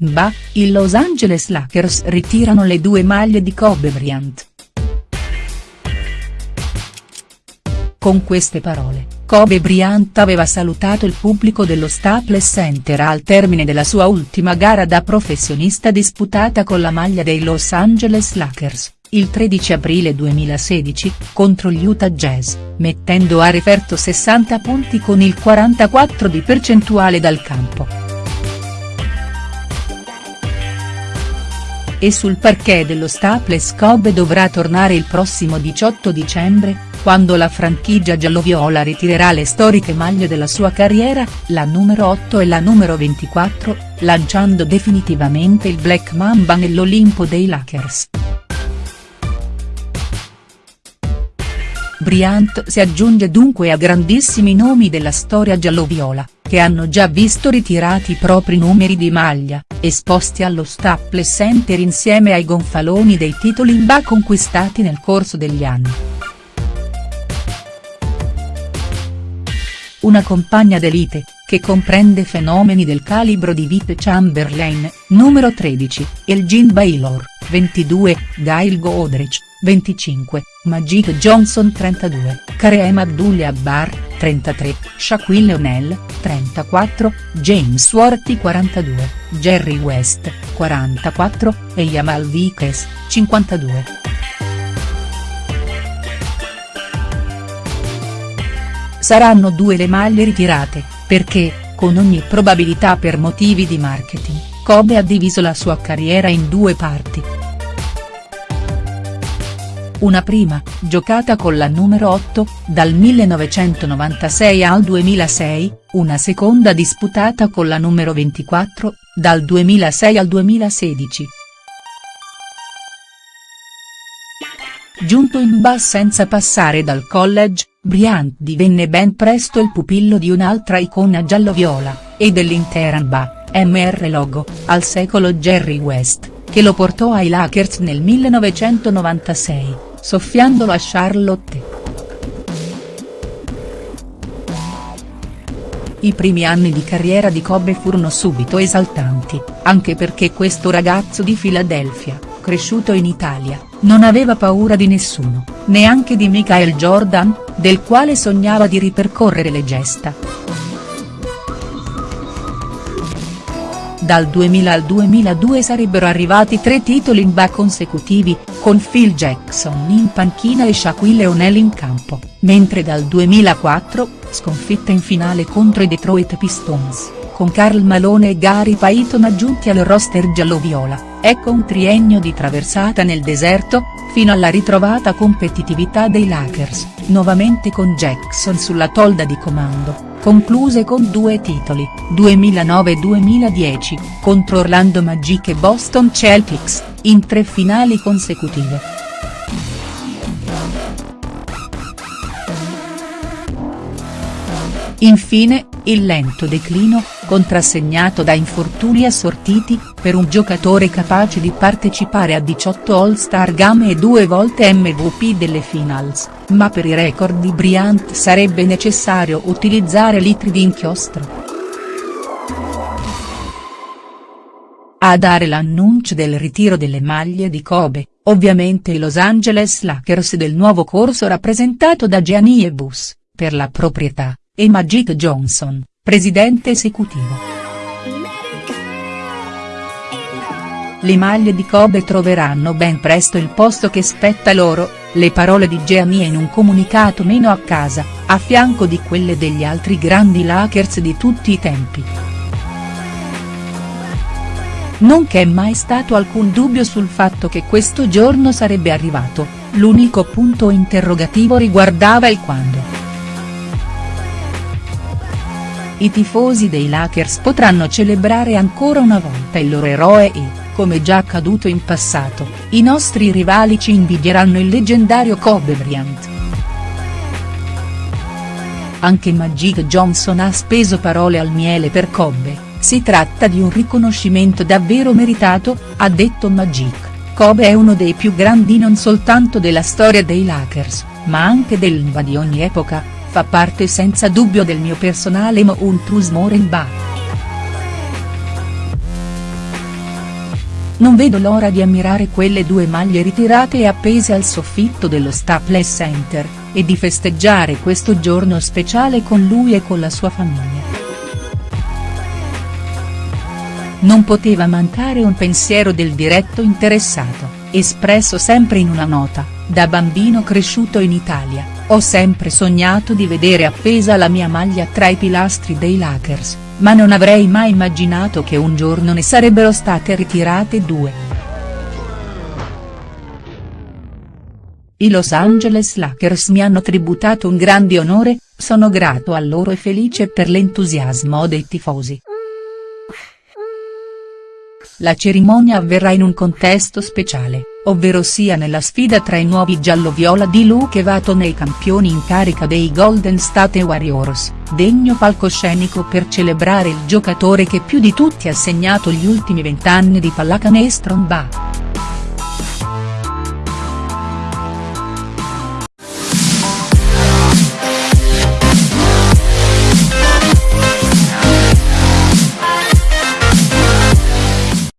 Bah, i Los Angeles Lakers ritirano le due maglie di Kobe Bryant. Con queste parole, Kobe Bryant aveva salutato il pubblico dello Staples Center al termine della sua ultima gara da professionista disputata con la maglia dei Los Angeles Lakers, il 13 aprile 2016, contro gli Utah Jazz, mettendo a referto 60 punti con il 44 di percentuale dal campo. E sul parquet dello Staples Kobe dovrà tornare il prossimo 18 dicembre, quando la franchigia gialloviola ritirerà le storiche maglie della sua carriera, la numero 8 e la numero 24, lanciando definitivamente il Black Mamba nell'Olimpo dei Lakers. Bryant si aggiunge dunque a grandissimi nomi della storia gialloviola, che hanno già visto ritirati i propri numeri di maglia, esposti allo Staples Center insieme ai gonfaloni dei titoli in ba conquistati nel corso degli anni. Una compagna d'elite, che comprende fenomeni del calibro di Vip Chamberlain, numero 13, Elgin Baylor, 22, Gail Godrich, 25, Magic Johnson 32, Kareem Abdul-Jabbar, 33, Shaquille O'Neal, 34, James Worthy 42, Jerry West, 44, e Jamal Vickers, 52. Saranno due le maglie ritirate, perché, con ogni probabilità per motivi di marketing, Kobe ha diviso la sua carriera in due parti una prima, giocata con la numero 8, dal 1996 al 2006, una seconda disputata con la numero 24, dal 2006 al 2016. Giunto in bas senza passare dal college, Bryant divenne ben presto il pupillo di un'altra icona giallo-viola, e dell'intera NBA, MR Logo, al secolo Jerry West, che lo portò ai Lakers nel 1996 soffiandolo a Charlotte. I primi anni di carriera di Kobe furono subito esaltanti, anche perché questo ragazzo di Filadelfia, cresciuto in Italia, non aveva paura di nessuno, neanche di Michael Jordan, del quale sognava di ripercorrere le gesta. Dal 2000 al 2002 sarebbero arrivati tre titoli in ba consecutivi, con Phil Jackson in panchina e Shaquille O'Neal in campo, mentre dal 2004, sconfitta in finale contro i Detroit Pistons, con Karl Malone e Gary Payton aggiunti al roster giallo-viola, ecco un triennio di traversata nel deserto, fino alla ritrovata competitività dei Lakers, nuovamente con Jackson sulla tolda di comando concluse con due titoli, 2009-2010, contro Orlando Magic e Boston Celtics, in tre finali consecutive. Infine, il lento declino, contrassegnato da infortuni assortiti, per un giocatore capace di partecipare a 18 All-Star Game e due volte MVP delle Finals, ma per i record di Bryant sarebbe necessario utilizzare litri di inchiostro. A dare l'annuncio del ritiro delle maglie di Kobe, ovviamente i Los Angeles Lakers del nuovo corso rappresentato da Gianni e Bus, per la proprietà, e Magic Johnson, presidente esecutivo. Le maglie di Kobe troveranno ben presto il posto che spetta loro, le parole di Gianni in un comunicato meno a casa, a fianco di quelle degli altri grandi Lakers di tutti i tempi. Non c'è mai stato alcun dubbio sul fatto che questo giorno sarebbe arrivato, l'unico punto interrogativo riguardava il quando. I tifosi dei Lakers potranno celebrare ancora una volta il loro eroe e, come già accaduto in passato, i nostri rivali ci invidieranno il leggendario Kobe Bryant. Anche Magic Johnson ha speso parole al miele per Kobe, si tratta di un riconoscimento davvero meritato, ha detto Magic, Kobe è uno dei più grandi non soltanto della storia dei Lakers, ma anche dell'NBA di ogni epoca, fa parte senza dubbio del mio personale Mo Ultrus Morenbach. non vedo l'ora di ammirare quelle due maglie ritirate e appese al soffitto dello Staples Center, e di festeggiare questo giorno speciale con lui e con la sua famiglia. Non poteva mancare un pensiero del diretto interessato, espresso sempre in una nota, da bambino cresciuto in Italia, ho sempre sognato di vedere appesa la mia maglia tra i pilastri dei Lakers, ma non avrei mai immaginato che un giorno ne sarebbero state ritirate due. I Los Angeles Lakers mi hanno tributato un grande onore, sono grato a loro e felice per l'entusiasmo dei tifosi. La cerimonia avverrà in un contesto speciale, ovvero sia nella sfida tra i nuovi giallo-viola di Luke Vato e i campioni in carica dei Golden State Warriors, degno palcoscenico per celebrare il giocatore che più di tutti ha segnato gli ultimi vent'anni di pallacanestro NBA.